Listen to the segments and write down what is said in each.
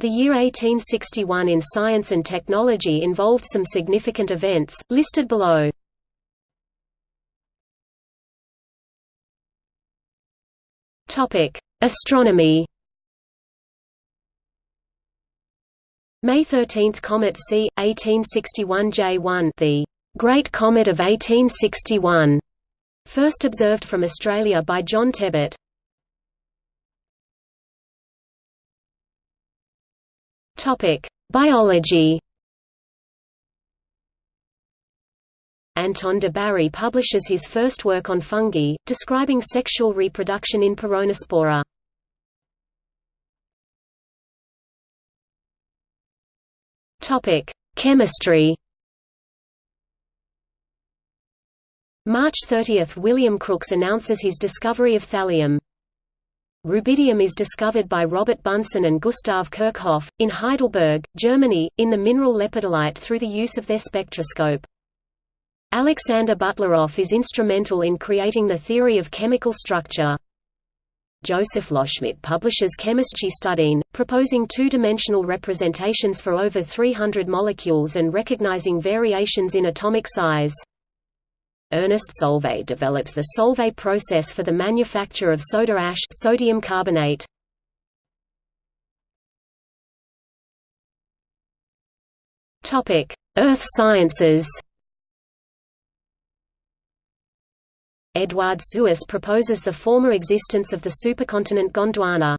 The year 1861 in science and technology involved some significant events, listed below. Astronomy May 13 Comet C, 1861 J1 the Great Comet of 1861, first observed from Australia by John Tebbutt. Topic: Biology. Anton de Bary publishes his first work on fungi, describing sexual reproduction in Peronospora. Topic: Chemistry. March 30 – William Crookes announces his discovery of thallium. Rubidium is discovered by Robert Bunsen and Gustav Kirchhoff, in Heidelberg, Germany, in the mineral lepidolite through the use of their spectroscope. Alexander Butlerov is instrumental in creating the theory of chemical structure. Joseph Loschmidt publishes Chemische Studien, proposing two-dimensional representations for over 300 molecules and recognizing variations in atomic size. Ernest Solvay develops the Solvay process for the manufacture of soda ash sodium carbonate. Topic: Earth Sciences. Eduard Suess proposes the former existence of the supercontinent Gondwana.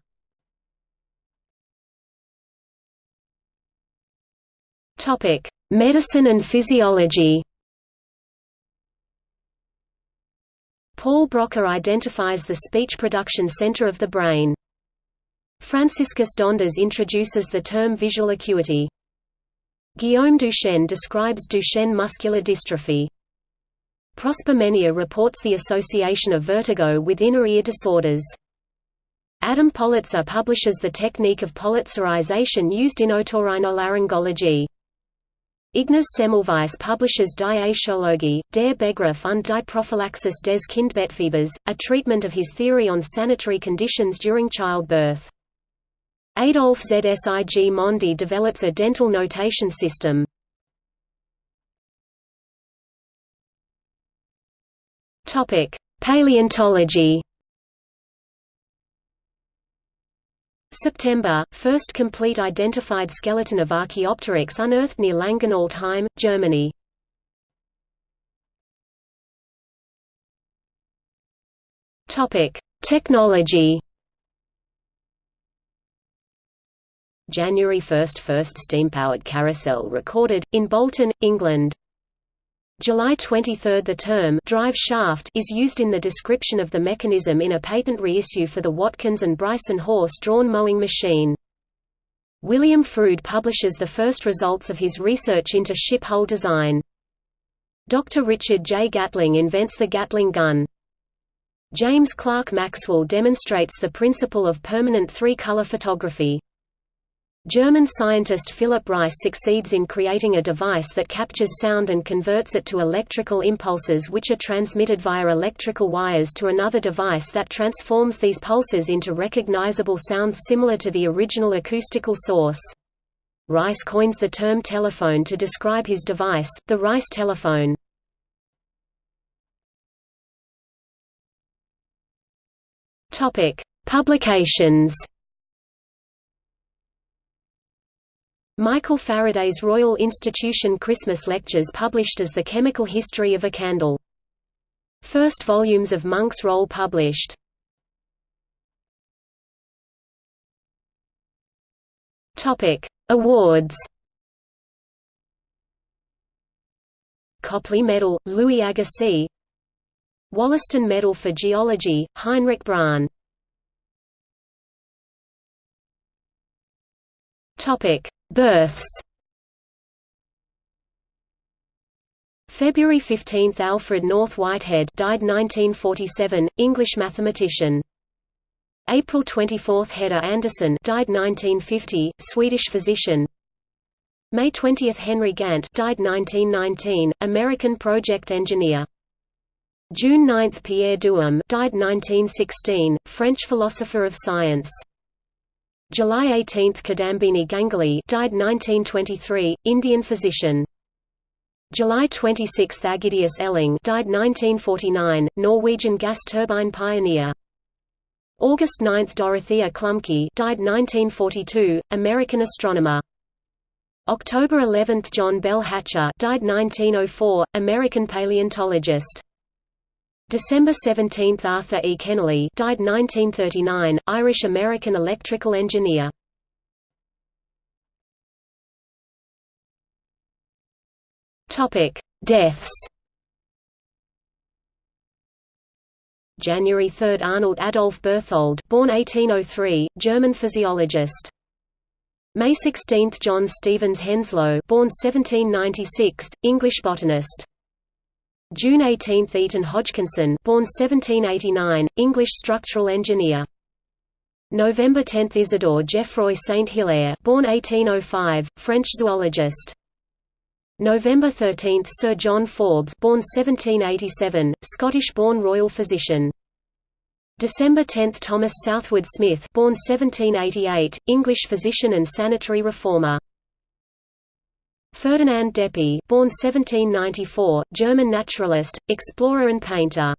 Topic: Medicine and physiology. Paul Broca identifies the speech production center of the brain. Franciscus Donders introduces the term visual acuity. Guillaume Duchenne describes Duchenne muscular dystrophy. Prosper Ménière reports the association of vertigo with inner ear disorders. Adam Politzer publishes the technique of politzerization used in otorhinolaryngology. Ignaz Semmelweis publishes Die der Begriff und die Prophylaxis des Kindbettfiebers, a treatment of his theory on sanitary conditions during childbirth. Adolf Zsigmondy develops a dental notation system. Paleontology September, first complete identified skeleton of Archaeopteryx unearthed near Langenaltheim, Germany. Technology. January 1 – First steam-powered carousel recorded, in Bolton, England July 23 – The term «drive shaft» is used in the description of the mechanism in a patent reissue for the Watkins and Bryson horse-drawn mowing machine. William Froude publishes the first results of his research into ship hull design. Dr. Richard J. Gatling invents the Gatling gun. James Clerk Maxwell demonstrates the principle of permanent three-color photography. German scientist Philipp Reis succeeds in creating a device that captures sound and converts it to electrical impulses which are transmitted via electrical wires to another device that transforms these pulses into recognizable sounds similar to the original acoustical source. Reis coins the term telephone to describe his device, the Reis telephone. Publications Michael Faraday's Royal Institution Christmas Lectures published as The Chemical History of a Candle. First volumes of Munk's Roll published. Topic: Awards. Copley Medal, Louis Agassiz. Wollaston Medal for Geology, Heinrich Bronn. Topic: Births February 15 – Alfred North Whitehead died 1947, English mathematician. April 24 – Hedda Andersson died 1950, Swedish physician. May 20 – Henry Gantt died 1919, American project engineer. June 9 – Pierre Duhem died 1916, French philosopher of science. July 18 – Kadambini Ganguly died 1923, Indian physician. July 26 – Ægidius Elling died 1949, Norwegian gas turbine pioneer. August 9 – Dorothea Klumpke died 1942, American astronomer. October 11 – John Bell Hatcher died 1904, American paleontologist. December 17 – Arthur E. Kennelly died 1939, Irish-American electrical engineer. Deaths January 3 – Arnold Adolf Berthold born 1803, German physiologist. May 16 – John Stevens Henslow born 1796, English botanist. June 18 – Eaton Hodgkinson born 1789, English structural engineer. November 10 – Isidore Geoffroy Saint-Hilaire born 1805, French zoologist. November 13 – Sir John Forbes born 1787, Scottish-born royal physician. December 10 – Thomas Southwood Smith born 1788, English physician and sanitary reformer. Ferdinand Deppe, born 1794, German naturalist, explorer and painter.